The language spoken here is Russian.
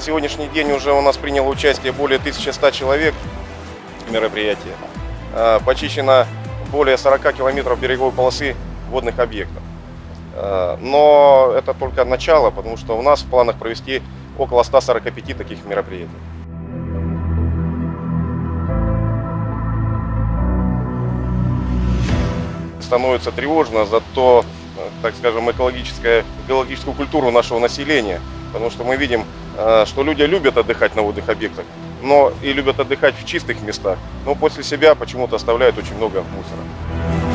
сегодняшний день уже у нас приняло участие более 1100 человек в мероприятии. Э, Почищено более 40 километров береговой полосы водных объектов. Э, Но это только начало, потому что у нас в планах провести около 145 таких мероприятий. становится тревожно за то, э, так скажем, экологическое, экологическую культуру нашего населения. Потому что мы видим, что люди любят отдыхать на водных объектах, но и любят отдыхать в чистых местах, но после себя почему-то оставляют очень много мусора.